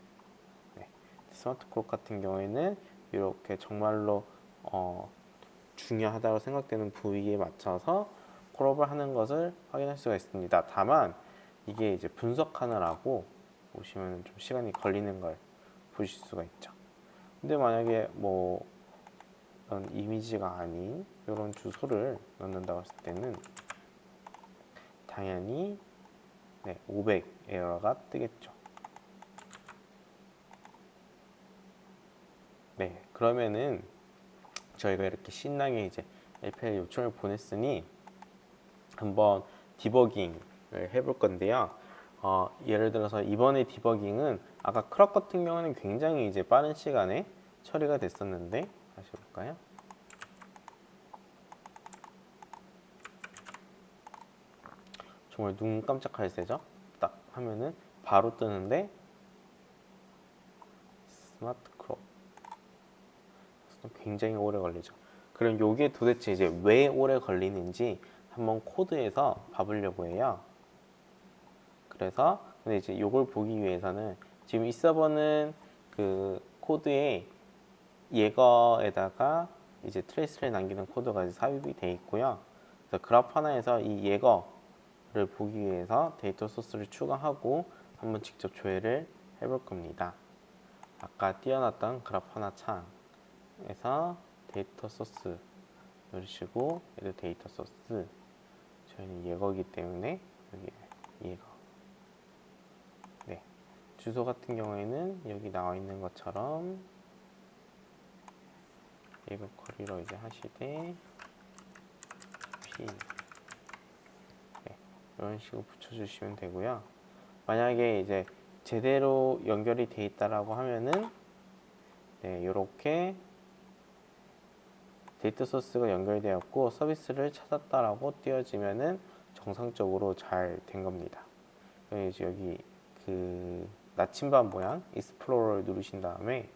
네. smart crop 같은 경우에는 이렇게 정말로 어, 중요하다고 생각되는 부위에 맞춰서 crop을 하는 것을 확인할 수가 있습니다. 다만 이게 이제 분석하느라고 보시면 좀 시간이 걸리는 걸 보실 수가 있죠. 근데 만약에 뭐 이런 이미지가 아닌 이런 주소를 넣는다고 했을 때는 당연히 네, 500 에러가 뜨겠죠. 네, 그러면은 저희가 이렇게 신나게 이제 API 요청을 보냈으니 한번 디버깅을 해볼 건데요. 어, 예를 들어서 이번에 디버깅은 아까 crop 같은 경우는 굉장히 이제 빠른 시간에 처리가 됐었는데 다시 볼까요? 정말 눈 깜짝할 새죠? 딱 하면은 바로 뜨는데 smart crop 굉장히 오래 걸리죠. 그럼 요게 도대체 이제 왜 오래 걸리는지 한번 코드에서 봐보려고 해요. 그래서 근데 이제 요걸 보기 위해서는 지금 이 서버는 그 코드에 Jaeger에다가 이제 trace를 남기는 코드가 이제 삽입이 돼 있고요. 그래서 Grafana에서 이 Jaeger를 보기 위해서 data source를 추가하고 한번 직접 조회를 해볼 겁니다. 아까 띄워놨던 Grafana 창에서 data source 누르시고 얘도 data source. 저희는 예거기 때문에 여기 예거. 네. 주소 같은 경우에는 여기 나와 있는 것처럼 예거 커리로 이제 하시되 p 네, 이런 식으로 붙여주시면 되고요 만약에 이제 제대로 연결이 돼 있다라고 하면은 네, 이렇게 data source가 연결되었고 서비스를 찾았다라고 띄워지면은 정상적으로 잘 된 겁니다. 이제 여기 그 나침반 모양 Explore를 누르신 다음에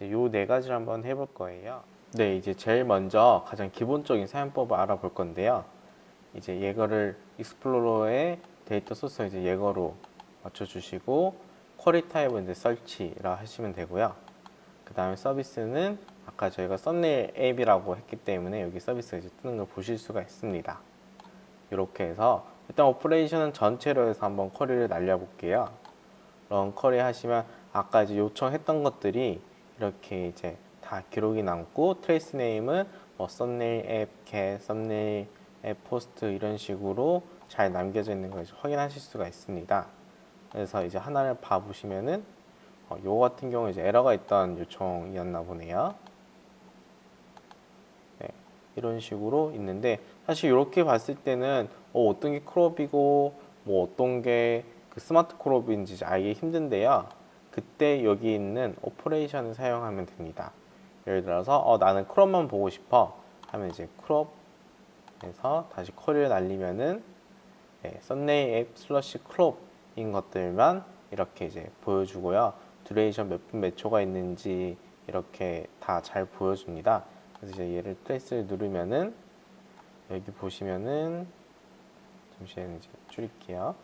요 네 가지를 한번 해볼 거예요. 네, 이제 제일 먼저 가장 기본적인 사용법을 알아볼 건데요. 이제 Jaeger를 Explore의 데이터 소스 이제 Jaeger로 맞춰주시고 query 타입은 이제 search라 하시면 되고요. 그 다음에 서비스는 아까 저희가 썸네일 앱이라고 했기 때문에 여기 서비스가 이제 뜨는 걸 보실 수가 있습니다. 이렇게 해서 일단 operation은 전체로 해서 한번 query를 날려볼게요. run query 하시면 아까 이제 요청했던 것들이 이렇게 이제 다 기록이 남고 trace name은 뭐 썸네일 앱, GET, thumbnail 앱 POST 이런 식으로 잘 남겨져 있는 걸 확인하실 수가 있습니다. 그래서 이제 하나를 봐보시면은 어, 요거 같은 경우 이제 에러가 있던 요청이었나 보네요. 네, 이런 식으로 있는데 사실 이렇게 봤을 때는 어, 어떤 게 crop이고 뭐 어떤 게 그 smart crop인지 알기 힘든데요. 그때 여기 있는 operation을 사용하면 됩니다. 예를 들어서 어, 나는 crop만 보고 싶어 하면 이제 crop 에서 다시 query를 날리면은 네, 썸네일 앱 slash crop인 것들만 이렇게 이제 보여주고요. duration 몇 분 몇 초가 있는지 이렇게 다 잘 보여줍니다. 그래서 이제 얘를 trace를 누르면은 여기 보시면은 잠시만 이제 줄일게요.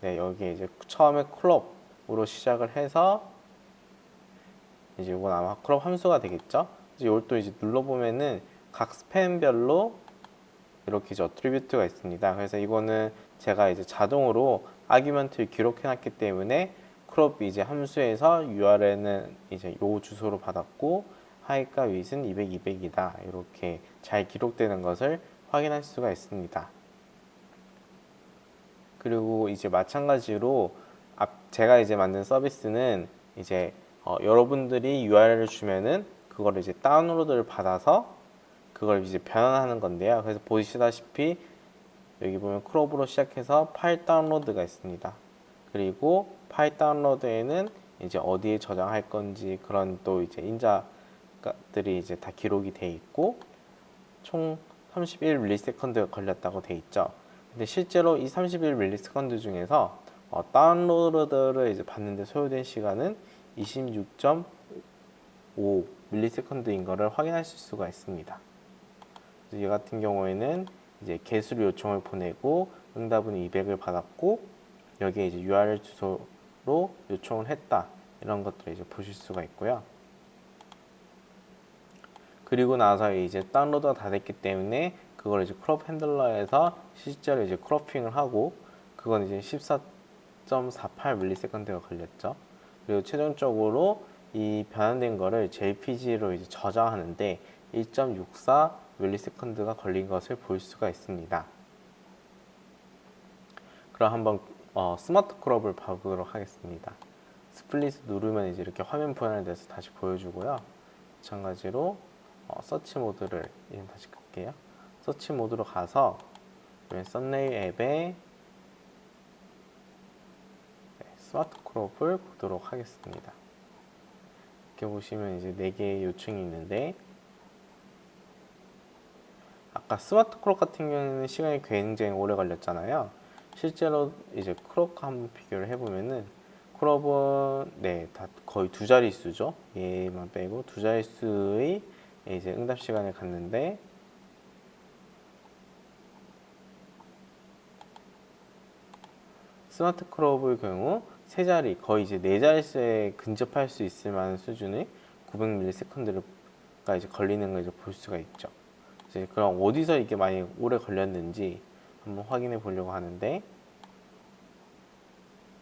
네, 여기 이제 처음에 crop으로 시작을 해서 이제 이건 아마 crop 함수가 되겠죠. 이제 이걸 또 이제 눌러보면은 각 span별로 이렇게 이제 attribute가 있습니다. 그래서 이거는 제가 이제 자동으로 argument를 기록해놨기 때문에 crop 이제 함수에서 URL은 이제 요 주소로 받았고 하이과 윗은 200, 200이다 이렇게 잘 기록되는 것을 확인할 수가 있습니다. 그리고 이제 마찬가지로 앞 제가 이제 만든 서비스는 이제 어, 여러분들이 URL을 주면은 그거를 이제 다운로드를 받아서 그걸 이제 변환하는 건데요. 그래서 보시다시피 여기 보면 크롭으로 시작해서 파일 다운로드가 있습니다. 그리고 파일 다운로드에는 이제 어디에 저장할 건지 그런 또 이제 인자들이 이제 다 기록이 돼 있고 총 31ms 걸렸다고 돼 있죠. 근데 실제로 이 31ms 중에서 어, 다운로드를 이제 받는데 소요된 시간은 26.5ms인 거를 확인하실 수가 있습니다. 얘 같은 경우에는 이제 개수를 요청을 보내고 응답은 200을 받았고 여기에 이제 URL 주소로 요청을 했다 이런 것들을 이제 보실 수가 있고요. 그리고 나서 이제 다운로드가 다 됐기 때문에 그걸 이제 crop handler에서 실제로 이제 cropping을 하고 그건 이제 14.48ms가 걸렸죠. 그리고 최종적으로 이 변환된 거를 JPG로 이제 저장하는데 1.64ms가 걸린 것을 볼 수가 있습니다. 그럼 한번 어, smart crop을 봐보도록 하겠습니다. split 누르면 이제 이렇게 화면 분할돼서 다시 보여주고요. 마찬가지로 어, 서치 모드를 다시 끌게요. 서치 모드로 가서 썸네일 앱에 네, smart crop을 보도록 하겠습니다. 이렇게 보시면 이제 4개의 요청이 있는데 아까 smart crop 같은 경우에는 시간이 굉장히 오래 걸렸잖아요. 실제로 이제 크롭과 한번 비교를 해보면은 크롭은 네, 다 거의 두 자릿수죠. 얘만 빼고 두 자릿수의 이제 응답 시간을 갖는데 스마트 크롭의 경우 세 자리 거의 이제 네 자릿수에 근접할 수 있을 만한 수준의 900ms가 이제 걸리는 걸 이제 볼 수가 있죠. 이제 그럼 어디서 이게 많이 오래 걸렸는지 한번 확인해 보려고 하는데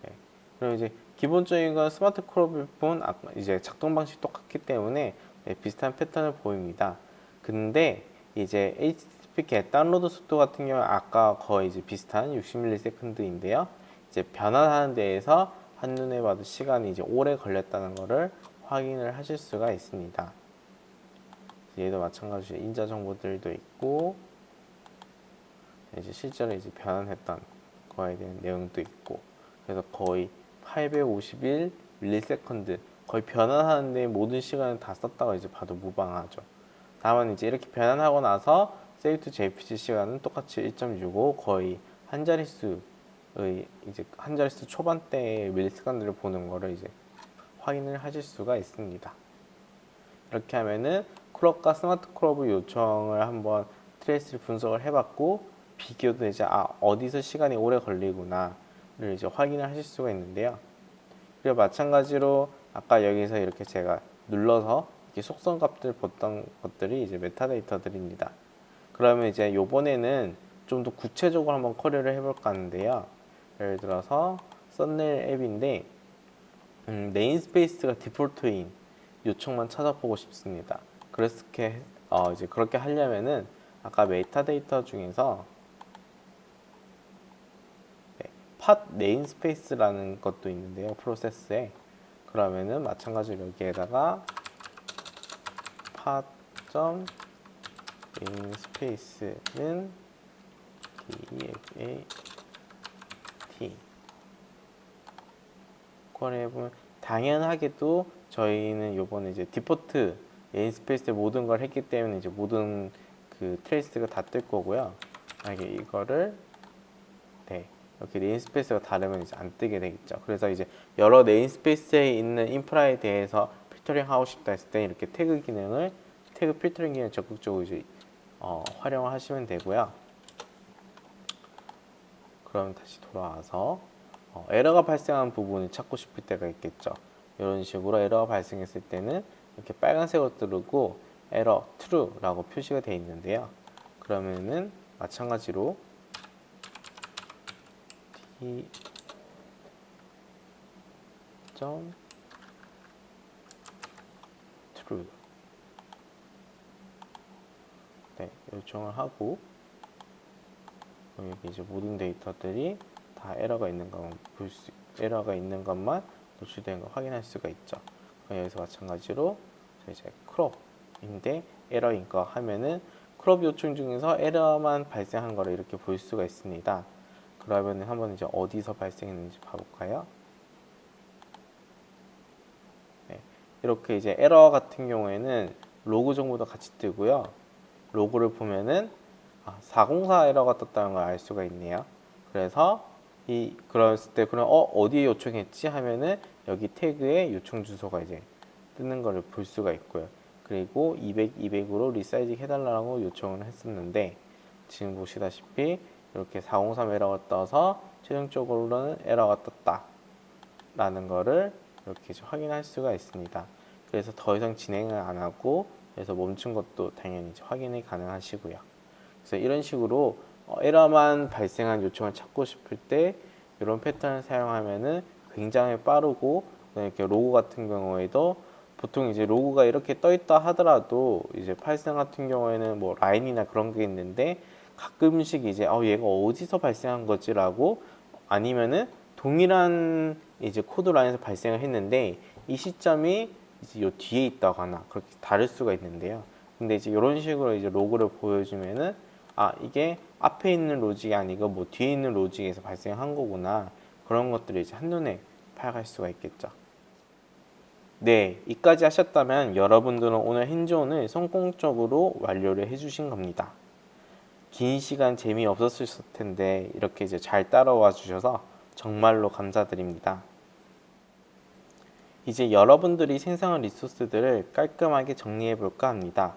네. 그럼 이제 기본적인 건 smart crop을 본 이제 작동 방식 똑같기 때문에 네, 비슷한 패턴을 보입니다. 근데 이제 HTTP get 다운로드 속도 같은 경우 아까 거의 이제 비슷한 60ms인데요. 이제 변환하는 데에서 한눈에 봐도 시간이 이제 오래 걸렸다는 것을 확인을 하실 수가 있습니다. 얘도 마찬가지로 인자 정보들도 있고 이제 실제로 이제 변환했던 거에 대한 내용도 있고 그래서 거의 851 millisecond 거의 변환하는데 모든 시간을 다 썼다고 이제 봐도 무방하죠. 다만 이제 이렇게 변환하고 나서 to jpg 시간은 똑같이 1.65 거의 한 자릿수 이제 한 자릿수 초반대의 millisecond들을 보는 거를 이제 확인을 하실 수가 있습니다. 이렇게 하면은 crop과 smart crop의 요청을 한번 trace를 분석을 해봤고 비교도 이제 아 어디서 시간이 오래 걸리구나를 이제 확인을 하실 수가 있는데요. 그리고 마찬가지로 아까 여기서 이렇게 제가 눌러서 이렇게 속성 값들 봤던 것들이 이제 메타데이터들입니다. 그러면 이제 요번에는 좀 더 구체적으로 한번 query를 해볼까 하는데요. 예를 들어서 썸네일 앱인데 음, namespace가 default인 요청만 찾아보고 싶습니다. 그렇게 어, 이제 그렇게 하려면은 아까 메타데이터 중에서 네, pod namespace라는 것도 있는데요. 프로세스에 그러면은 마찬가지로 여기에다가 팟.네임스페이스는 DFAT 쿼리해보면 당연하게도 저희는 요번에 이제 default namespace에 모든 걸 했기 때문에 이제 모든 그 trace가 다 뜰 거고요. 만약에 이거를 네 이렇게 namespace가 다르면 이제 안 뜨게 되겠죠. 그래서 이제 여러 네임스페이스에 있는 인프라에 대해서 필터링 하고 싶다 했을 때 이렇게 태그 기능을 태그 필터링 기능 적극적으로 이제 어, 활용하시면 되고요. 그럼 다시 돌아와서 어, 에러가 발생한 부분을 찾고 싶을 때가 있겠죠. 이런 식으로 에러가 발생했을 때는 이렇게 빨간색으로 뜨르고 에러 true라고 표시가 되어 있는데요. 그러면은 마찬가지로 t 점 true 네, 요청을 하고 여기 이제 모든 데이터들이 다 에러가 있는 것만 볼 수, 에러가 있는 것만 노출된 걸 확인할 수가 있죠. 여기서 마찬가지로 이제 crop인데 에러인 거 하면은 crop 요청 중에서 에러만 발생한 거를 이렇게 볼 수가 있습니다. 그러면 한번 이제 어디서 발생했는지 봐볼까요? 네, 이렇게 이제 에러 같은 경우에는 로그 정보도 같이 뜨고요. 로그를 보면은 아, 404 에러가 떴다는 걸 알 수가 있네요. 그래서 이 그랬을 때 그럼 어 어디에 요청했지 하면은 여기 태그에 요청 주소가 이제 뜨는 것을 볼 수가 있고요. 그리고 200, 200으로 resizing 해달라고 요청을 했었는데 지금 보시다시피 이렇게 403 에러가 떠서 최종적으로는 에러가 떴다 라는 거를 이렇게 확인할 수가 있습니다. 그래서 더 이상 진행을 안 하고 그래서 멈춘 것도 당연히 확인이 가능하시고요. 그래서 이런 식으로 어, 에러만 발생한 요청을 찾고 싶을 때 이런 패턴을 사용하면은 굉장히 빠르고 이렇게 로그 같은 경우에도 보통 이제 로그가 이렇게 떠 있다 하더라도 이제 Python 같은 경우에는 뭐 라인이나 그런 게 있는데 가끔씩 이제 어 얘가 어디서 발생한 거지라고 아니면은 동일한 이제 코드 라인에서 발생을 했는데 이 시점이 이제 요 뒤에 있다거나 그렇게 다를 수가 있는데요. 근데 이제 이런 식으로 이제 로그를 보여주면은 아 이게 앞에 있는 로직이 아니고 뭐 뒤에 있는 로직에서 발생한 거구나 그런 것들을 이제 한눈에 파악할 수가 있겠죠. 네, 이까지 하셨다면 여러분들은 오늘 hands-on을 성공적으로 완료를 해주신 겁니다. 긴 시간 재미없었을 텐데 이렇게 이제 잘 따라와 주셔서 정말로 감사드립니다. 이제 여러분들이 생성한 리소스들을 깔끔하게 정리해 볼까 합니다.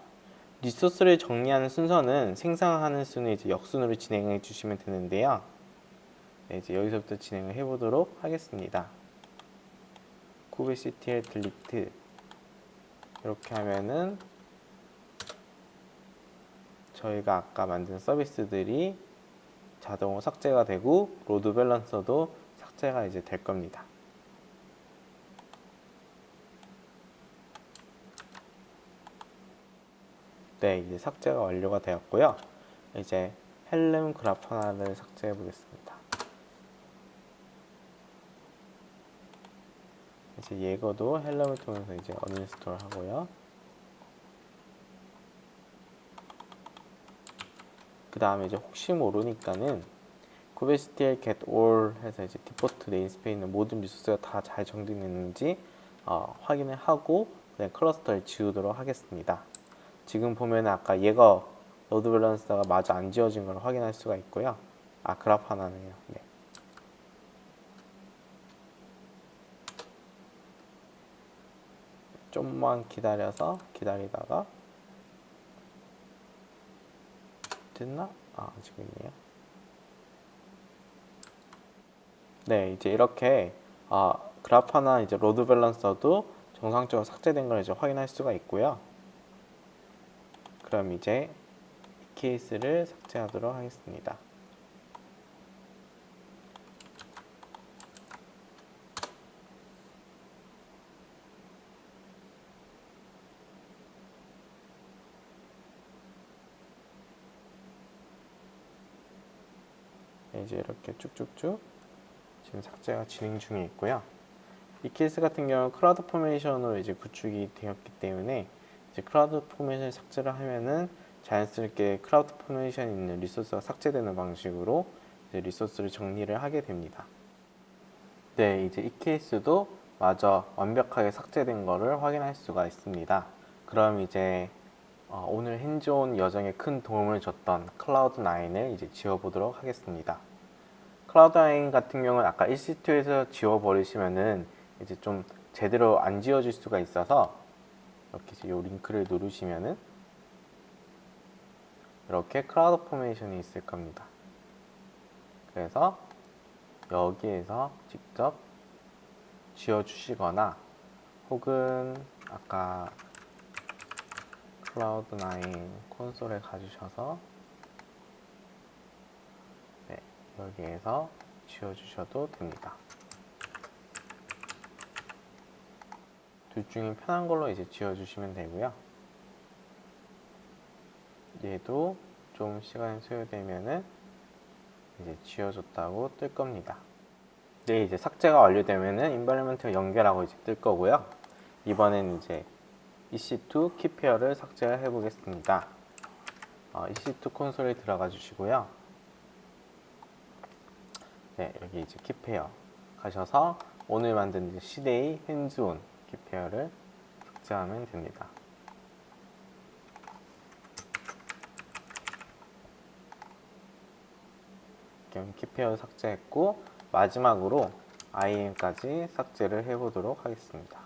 리소스를 정리하는 순서는 생성하는 순위 이제 역순으로 진행해 주시면 되는데요. 네, 이제 여기서부터 진행을 해 보도록 하겠습니다. kubectl delete 이렇게 하면은 저희가 아까 만든 서비스들이 자동으로 삭제가 되고 load balancer도 삭제가 이제 될 겁니다. 네, 이제 삭제가 완료가 되었고요. 이제 Helm Grafana를 삭제해 보겠습니다. 이제 Jaeger도 Helm을 통해서 이제 uninstall 하고요. 그 다음에 이제 혹시 모르니까는 kubectl get all 해서 이제 default namespace에 있는 모든 리소스가 다 잘 정리됐는지 어, 확인을 하고 그냥 클러스터를 지우도록 하겠습니다. 지금 보면 아까 얘가 load balancer가 마저 안 지워진 걸 확인할 수가 있고요. 아 Grafana네요. 네. 좀만 기다려서 기다리다가 됐나? 아 아직 있네요. 네 이제 이렇게 아, Grafana 이제 load balancer도 정상적으로 삭제된 걸 이제 확인할 수가 있고요. 그럼 이제 EKS를 삭제하도록 하겠습니다. 네, 이제 이렇게 쭉쭉쭉 지금 삭제가 진행 중에 있고요. EKS 같은 경우 CloudFormation으로 이제 구축이 되었기 때문에 이제 CloudFormation 삭제를 하면은 자연스럽게 CloudFormation에 있는 리소스가 삭제되는 방식으로 리소스를 정리를 하게 됩니다. 네, 이제 EKS도 마저 완벽하게 삭제된 것을 확인할 수가 있습니다. 그럼 이제 어, 오늘 hands-on 여정에 큰 도움을 줬던 Cloud9을 이제 지워보도록 하겠습니다. Cloud9 같은 경우는 아까 EC2에서 지워버리시면은 이제 좀 제대로 안 지워질 수가 있어서 이렇게 이제 이 링크를 누르시면은 이렇게 CloudFormation이 있을 겁니다. 그래서 여기에서 직접 지워주시거나 혹은 아까 Cloud9 콘솔에 가주셔서 네, 여기에서 지워주셔도 됩니다. 둘 중에 편한 걸로 이제 지워주시면 되고요. 얘도 좀 시간이 소요되면은 이제 지워졌다고 뜰 겁니다. 네, 이제 삭제가 완료되면은 environment 연결하고 이제 뜰 거고요. 이번엔 이제 EC2 key pair를 삭제해 보겠습니다. 어, EC2 콘솔에 들어가 주시고요. 네, 여기 이제 키페어 가셔서 오늘 만든 시데이 핸즈온 키페어를 삭제하면 됩니다. 키페어 삭제했고 마지막으로 IM까지 삭제를 해보도록 하겠습니다.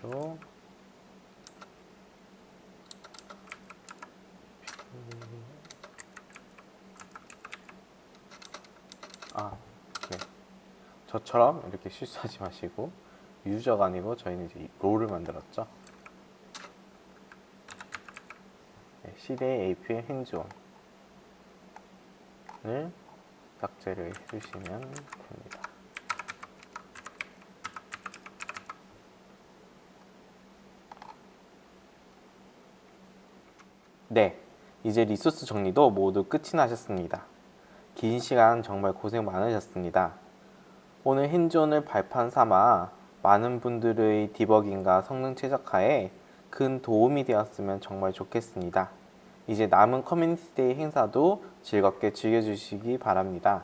도 아, 네. 저처럼 이렇게 실수하지 마시고 유저가 아니고 저희는 이제 롤을 만들었죠. 네, 시대의 AP의 핸즈온을 삭제를 해주시면 됩니다. 네, 이제 리소스 정리도 모두 끝이 나셨습니다. 긴 시간 정말 고생 많으셨습니다. 오늘 hands-on을 발판 삼아 많은 분들의 디버깅과 성능 최적화에 큰 도움이 되었으면 정말 좋겠습니다. 이제 남은 Community Day 행사도 즐겁게 즐겨주시기 바랍니다.